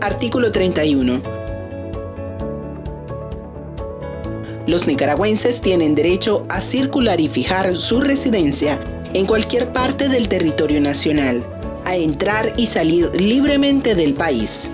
Artículo 31. Los nicaragüenses tienen derecho a circular y fijar su residencia en cualquier parte del territorio nacional, a entrar y salir libremente del país.